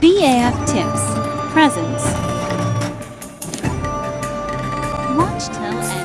BAF Tips Presents Watch till end.